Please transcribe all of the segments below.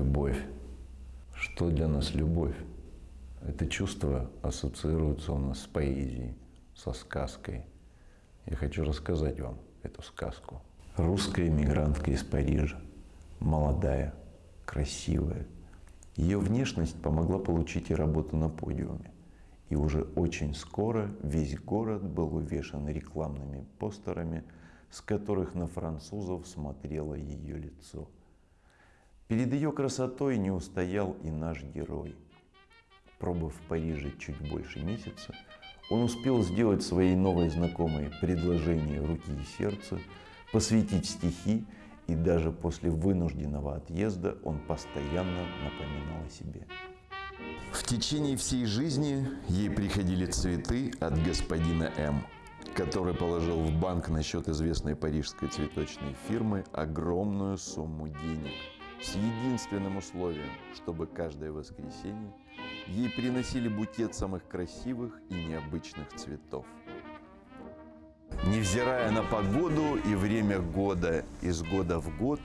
Любовь. Что для нас любовь? Это чувство ассоциируется у нас с поэзией, со сказкой. Я хочу рассказать вам эту сказку. Русская эмигрантка из Парижа, молодая, красивая. Ее внешность помогла получить и работу на подиуме. И уже очень скоро весь город был увешан рекламными постерами, с которых на французов смотрело ее лицо. Перед ее красотой не устоял и наш герой. Пробыв в Париже чуть больше месяца, он успел сделать своей новой знакомой предложение руки и сердца, посвятить стихи, и даже после вынужденного отъезда он постоянно напоминал о себе. В течение всей жизни ей приходили цветы от господина М, который положил в банк на счет известной парижской цветочной фирмы огромную сумму денег с единственным условием, чтобы каждое воскресенье ей приносили букет самых красивых и необычных цветов. Невзирая на погоду и время года, из года в год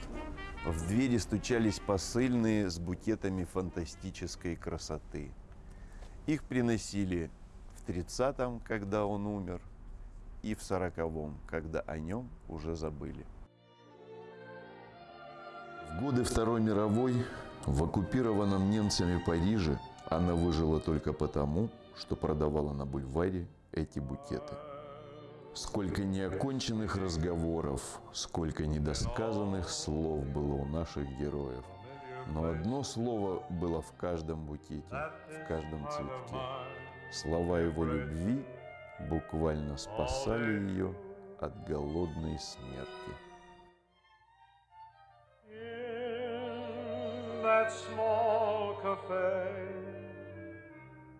в двери стучались посыльные с букетами фантастической красоты. Их приносили в 30-м, когда он умер, и в 40-м, когда о нем уже забыли. В годы Второй мировой в оккупированном немцами Париже она выжила только потому, что продавала на бульваре эти букеты. Сколько неоконченных разговоров, сколько недосказанных слов было у наших героев. Но одно слово было в каждом букете, в каждом цветке. Слова его любви буквально спасали ее от голодной смерти. That small cafe,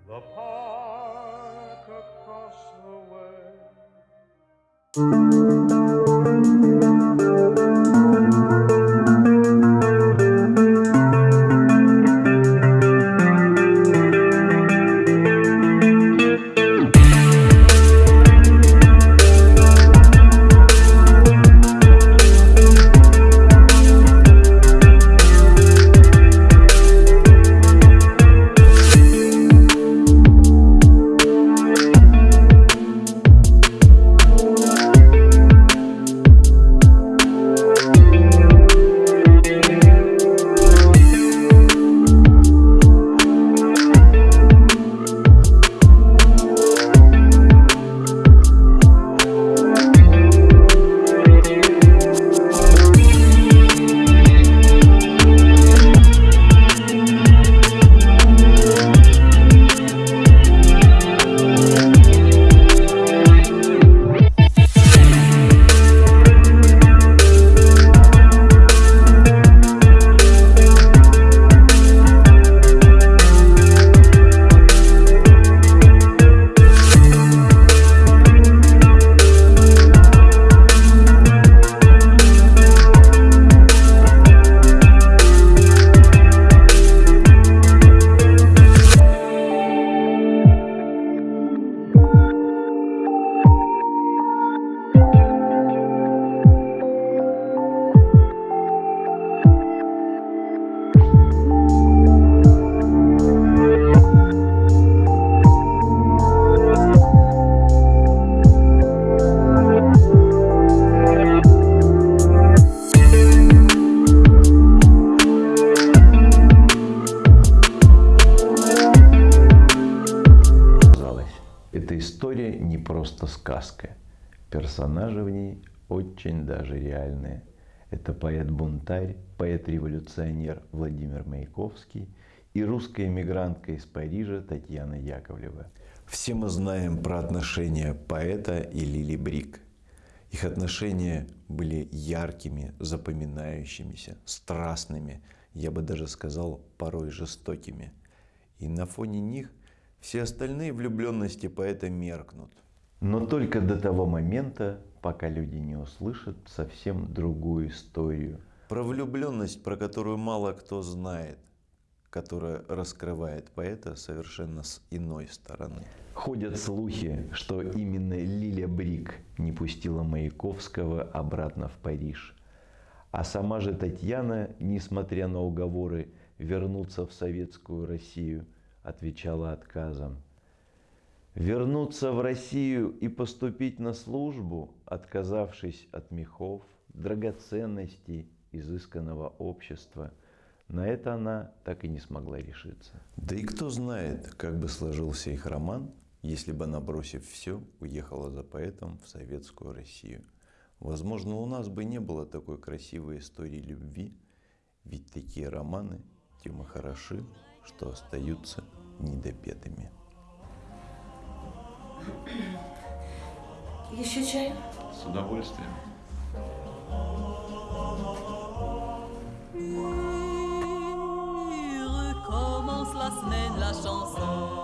the park across the way. Просто сказка. Персонажи в ней очень даже реальные. Это поэт-бунтарь, поэт-революционер Владимир Маяковский и русская эмигрантка из Парижа Татьяна Яковлева. Все мы знаем про отношения поэта и Лили Брик. Их отношения были яркими, запоминающимися, страстными, я бы даже сказал, порой жестокими. И на фоне них все остальные влюбленности поэта меркнут – но только до того момента, пока люди не услышат совсем другую историю. Про влюбленность, про которую мало кто знает, которая раскрывает поэта совершенно с иной стороны. Ходят слухи, что именно Лиля Брик не пустила Маяковского обратно в Париж. А сама же Татьяна, несмотря на уговоры, вернуться в советскую Россию, отвечала отказом. Вернуться в Россию и поступить на службу, отказавшись от мехов, драгоценностей, изысканного общества, на это она так и не смогла решиться. Да и кто знает, как бы сложился их роман, если бы она, бросив все, уехала за поэтом в советскую Россию. Возможно, у нас бы не было такой красивой истории любви, ведь такие романы тем и хороши, что остаются недопетыми. Еще чай? С удовольствием. Recommence la semaine, la chanson.